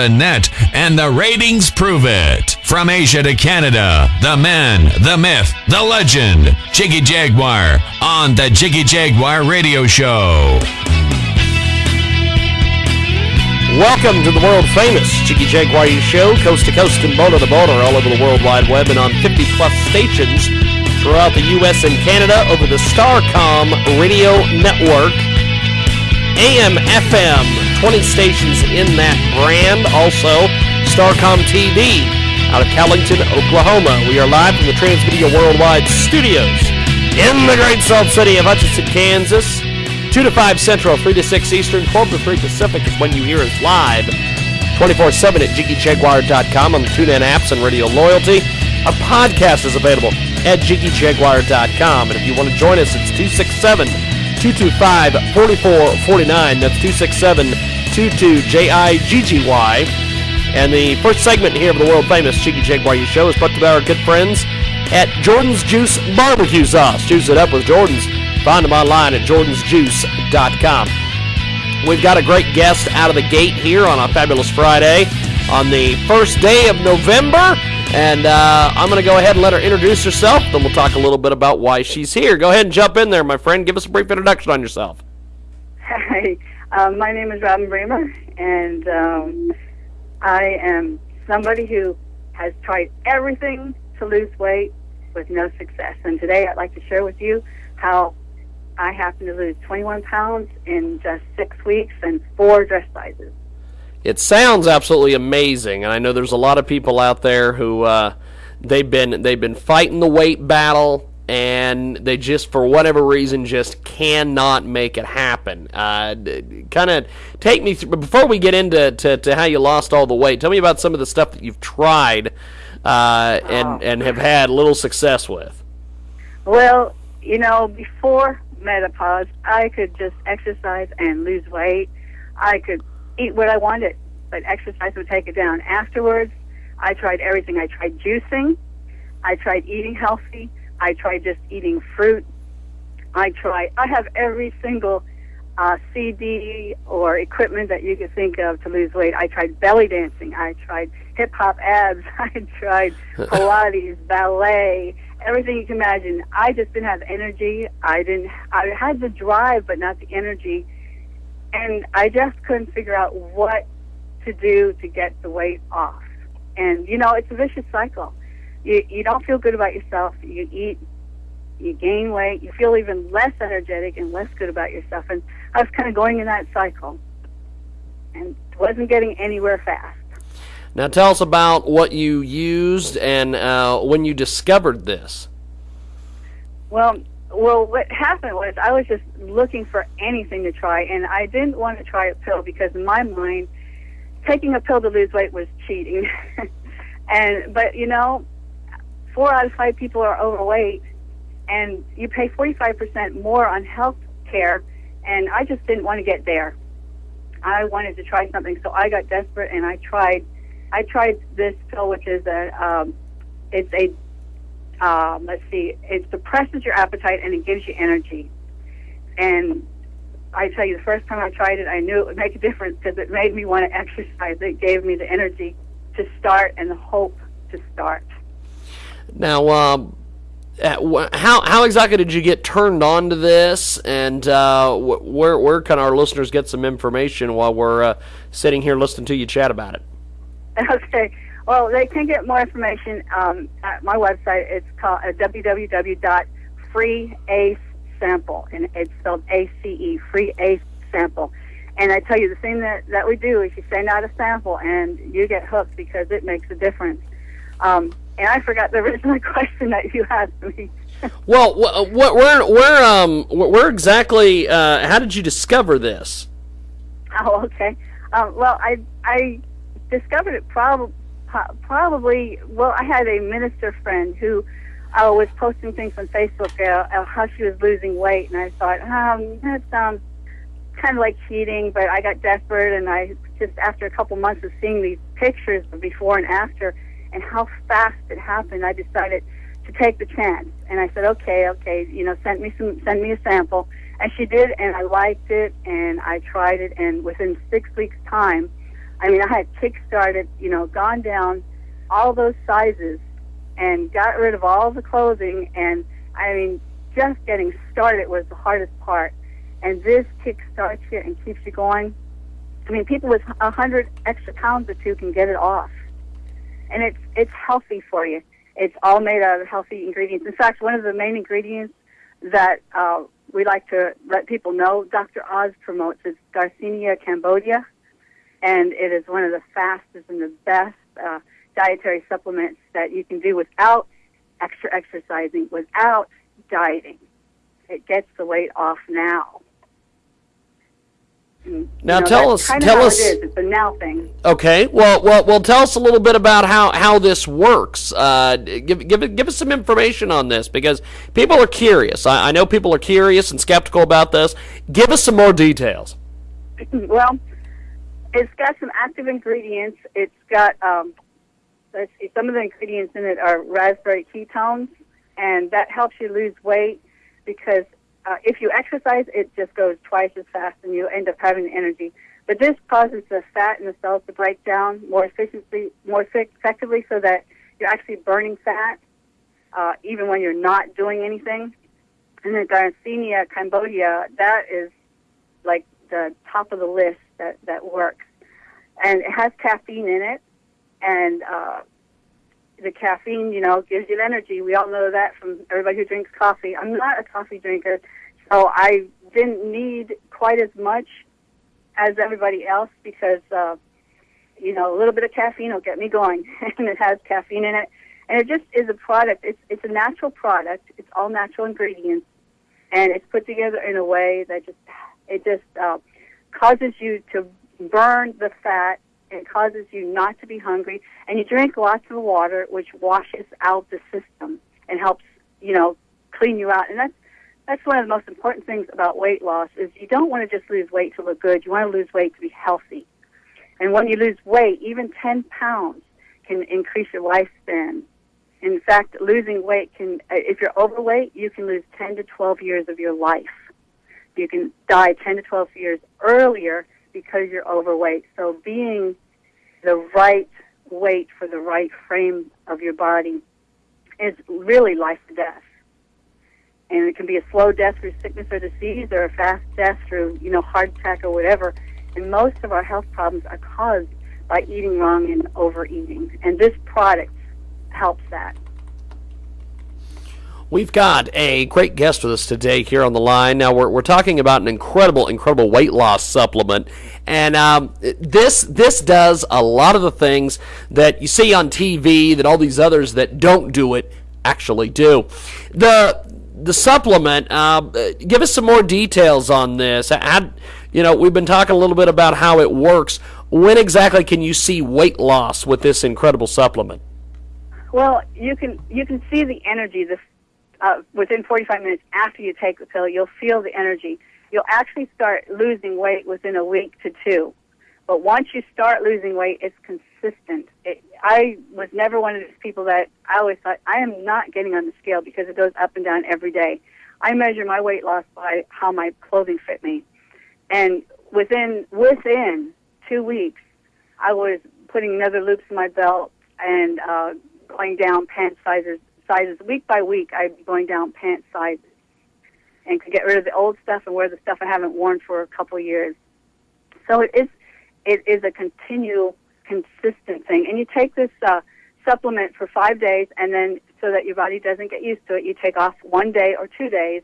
net, and the ratings prove it. From Asia to Canada, the man, the myth, the legend, Jiggy Jaguar on the Jiggy Jaguar Radio Show. Welcome to the world famous Jiggy Jaguar Show, coast to coast and border to border, all over the World Wide Web and on 50 plus stations throughout the U.S. and Canada over the Starcom radio network. AM, FM, 20 stations in that brand. Also, Starcom TV out of Callington, Oklahoma. We are live from the Transmedia Worldwide studios in the great salt city of Hutchinson, Kansas. 2 to 5 Central, 3 to 6 Eastern, 12 to 3 Pacific is when you hear us live. 24 7 at JiggyJaguar.com on the TuneIn apps and Radio Loyalty. Our podcast is available at JiggyJaguar.com. And if you want to join us, it's 267 225 4449. That's 267 22 J I G G Y. And the first segment here of the world famous Jiggy Jaguar show is brought to you by our good friends at Jordan's Juice Barbecue Sauce. Juice it up with Jordan's. Find them online at jordansjuice.com. We've got a great guest out of the gate here on a fabulous Friday on the first day of November. And uh, I'm going to go ahead and let her introduce herself. Then we'll talk a little bit about why she's here. Go ahead and jump in there, my friend. Give us a brief introduction on yourself. Hi, um, my name is Robin Bremer, and um, I am somebody who has tried everything to lose weight with no success. And today I'd like to share with you how I happened to lose 21 pounds in just six weeks and four dress sizes. It sounds absolutely amazing, and I know there's a lot of people out there who uh, they've been they've been fighting the weight battle, and they just for whatever reason just cannot make it happen. Uh, kind of take me through before we get into to, to how you lost all the weight. Tell me about some of the stuff that you've tried uh, and and have had little success with. Well, you know, before menopause, I could just exercise and lose weight. I could eat what I wanted, but exercise would take it down. Afterwards, I tried everything. I tried juicing. I tried eating healthy. I tried just eating fruit. I tried, I have every single uh, CD or equipment that you could think of to lose weight. I tried belly dancing. I tried hip hop abs. I tried Pilates, ballet, everything you can imagine. I just didn't have energy. I didn't. I had the drive, but not the energy, and I just couldn't figure out what to do to get the weight off. And you know, it's a vicious cycle. You you don't feel good about yourself. You eat you gain weight, you feel even less energetic and less good about yourself. And I was kind of going in that cycle and wasn't getting anywhere fast. Now tell us about what you used and uh, when you discovered this. Well, well, what happened was I was just looking for anything to try, and I didn't want to try a pill because in my mind, taking a pill to lose weight was cheating. and but you know, four out of five people are overweight, and you pay forty five percent more on health care, and I just didn't want to get there. I wanted to try something, so I got desperate and I tried. I tried this pill, which is a um, it's a um, let's see, it suppresses your appetite and it gives you energy. And I tell you, the first time I tried it, I knew it would make a difference because it made me want to exercise. It gave me the energy to start and the hope to start. Now, um, how how exactly did you get turned on to this, and uh, where where can our listeners get some information while we're uh, sitting here listening to you chat about it? Okay. Well, they can get more information um, at my website. It's called uh, www.freeacesample, and it's spelled A-C-E, Free Ace Sample. And I tell you, the thing that, that we do is you send out a sample, and you get hooked because it makes a difference. Um, and I forgot the original question that you asked me. Well, wh- where where um wh- where exactly? Uh, how did you discover this? Oh, okay. Um, well, I I discovered it probably probably. Well, I had a minister friend who uh, was posting things on Facebook uh, how she was losing weight, and I thought, um, that sounds kind of like cheating. But I got desperate, and I just after a couple months of seeing these pictures of before and after, and how fast it happened, I decided to take the chance. And I said, okay, okay, you know, send me some, send me a sample. And she did, and I liked it, and I tried it, and within six weeks' time, I mean, I had kick-started, you know, gone down all those sizes and got rid of all the clothing. And I mean, just getting started was the hardest part. And this kick-starts you and keeps you going. I mean, people with a hundred extra pounds or two can get it off, and it's it's healthy for you. It's all made out of healthy ingredients. In fact, one of the main ingredients that uh, we like to let people know Dr. Oz promotes is Garcinia cambogia, and it is one of the fastest and the best uh, dietary supplements that you can do without extra exercising, without dieting. It gets the weight off now. And, now know, tell us, tell us. It is. It's a now thing. Okay. Well, well, well. Tell us a little bit about how, how this works. Uh, give give give us some information on this because people are curious. I, I know people are curious and skeptical about this. Give us some more details. well, it's got some active ingredients. It's got um, let's see, some of the ingredients in it are raspberry ketones, and that helps you lose weight because uh, if you exercise, it just goes twice as fast, and you end up having energy. But this causes the fat in the cells to break down more efficiently, more effectively, so that you're actually burning fat, uh, even when you're not doing anything. And the Garcinia cambogia, that is top of the list that that works, and it has caffeine in it, and uh, the caffeine, you know, gives you energy. We all know that from everybody who drinks coffee. I'm not a coffee drinker, so I didn't need quite as much as everybody else because, uh, you know, a little bit of caffeine will get me going, and it has caffeine in it. And it just is a product. It's it's a natural product. It's all natural ingredients, and it's put together in a way that just it just uh, causes you to burn the fat it causes you not to be hungry, and you drink lots of water, which washes out the system and helps, you know, clean you out. And that's that's one of the most important things about weight loss is you don't want to just lose weight to look good. You want to lose weight to be healthy. And when you lose weight, even 10 pounds can increase your lifespan. In fact, losing weight can, if you're overweight, you can lose 10 to 12 years of your life. You can die 10 to 12 years earlier because you're overweight. So being the right weight for the right frame of your body is really life or death. And it can be a slow death through sickness or disease or a fast death through, you know, heart attack or whatever. And most of our health problems are caused by eating wrong and overeating. And this product helps that. We've got a great guest with us today here on the line. Now we're, we're talking about an incredible, incredible weight loss supplement, and um, this this does a lot of the things that you see on TV that all these others that don't do it actually do. The the supplement. Uh, give us some more details on this. Add, you know, we've been talking a little bit about how it works. When exactly can you see weight loss with this incredible supplement? Well, you can you can see the energy, the uh, within 45 minutes after you take the pill, you'll feel the energy. You'll actually start losing weight within a week to two. But once you start losing weight, it's consistent. It, I was never one of those people that I always thought I am not getting on the scale because it goes up and down every day. I measure my weight loss by how my clothing fit me, and within within two weeks, I was putting another loops in my belt and uh, going down pant sizes sizes week by week. I'd be going down pant sizes and could get rid of the old stuff and wear the stuff I haven't worn for a couple years. So it is it is a continual, consistent thing. And you take this uh, supplement for five days, and then so that your body doesn't get used to it, you take off one day or two days,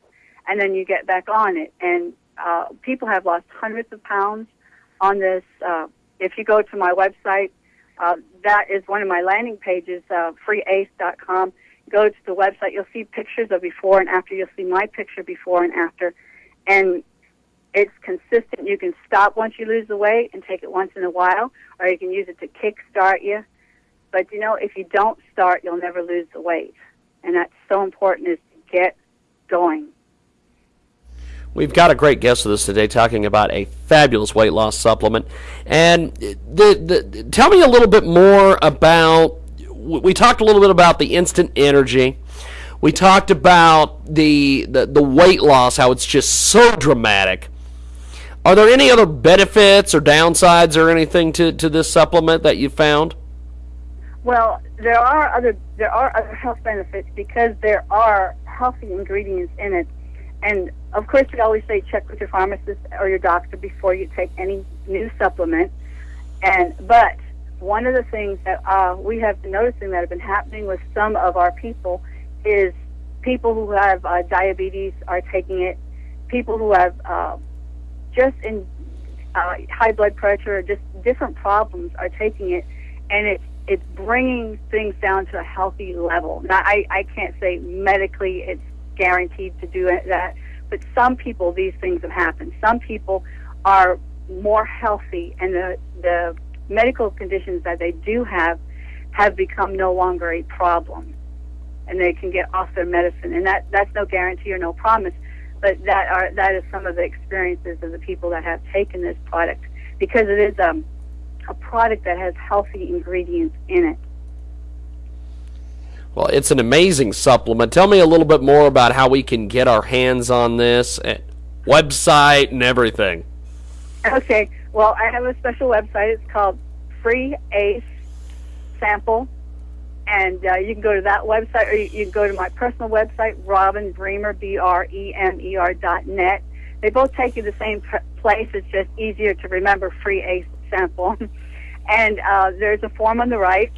and then you get back on it. And uh, people have lost hundreds of pounds on this. Uh, if you go to my website, uh, that is one of my landing pages, uh, freeace.com go to the website, you'll see pictures of before and after. You'll see my picture before and after. And it's consistent. You can stop once you lose the weight and take it once in a while, or you can use it to kick start you. But you know, if you don't start, you'll never lose the weight. And that's so important is to get going. We've got a great guest with us today talking about a fabulous weight loss supplement. And uh, the, the, tell me a little bit more about we talked a little bit about the instant energy. We talked about the, the, the weight loss, how it's just so dramatic. Are there any other benefits or downsides or anything to, to this supplement that you found? Well, there are other there are other health benefits because there are healthy ingredients in it. And of course, we always say check with your pharmacist or your doctor before you take any new supplement. And but one of the things that uh, we have been noticing that have been happening with some of our people is people who have uh, diabetes are taking it. People who have uh, just in uh, high blood pressure or just different problems are taking it, and it's it's bringing things down to a healthy level. Now, I, I can't say medically it's guaranteed to do that, but some people these things have happened. Some people are more healthy, and the the medical conditions that they do have have become no longer a problem, and they can get off their medicine. And that that's no guarantee or no promise, but that are that is some of the experiences of the people that have taken this product because it is um a product that has healthy ingredients in it. Well, it's an amazing supplement. Tell me a little bit more about how we can get our hands on this, eh, website, and everything. Okay. Well, I have a special website. It's called Free Ace Sample, and uh, you can go to that website, or you, you, can go to my personal website, Robin Bremer, B R E M E R dot net. They both take you to the same place. It's just easier to remember. Free Ace Sample, and uh, there's a form on the right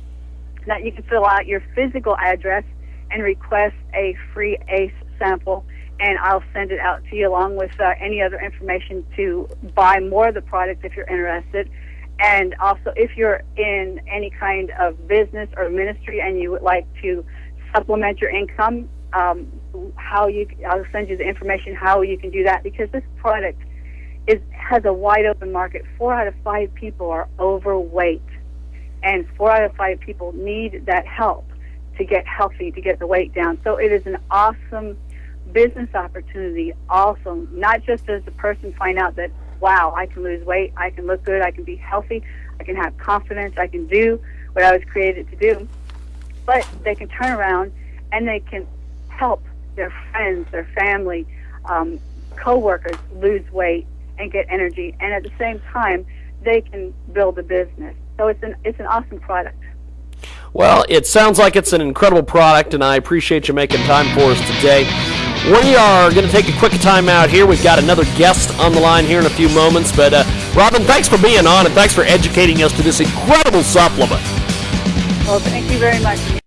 that you can fill out your physical address and request a free ACE sample and I'll send it out to you along with uh, any other information to buy more of the product if you're interested. And also, if you're in any kind of business or ministry and you would like to supplement your income, um, how you I'll send you the information how you can do that because this product is has a wide open market. Four out of five people are overweight, and four out of five people need that help to get healthy, to get the weight down. So it is an awesome business opportunity also, not just as the person find out that, wow, I can lose weight, I can look good, I can be healthy, I can have confidence, I can do what I was created to do, but they can turn around and they can help their friends, their family, um, co-workers lose weight and get energy, and at the same time, they can build a business. So it's an it's an awesome product. Well, it sounds like it's an incredible product, and I appreciate you making time for us today. We are going to take a quick time out here. We've got another guest on the line here in a few moments. But, uh, Robin, thanks for being on and thanks for educating us to this incredible supplement. Well, thank you very much.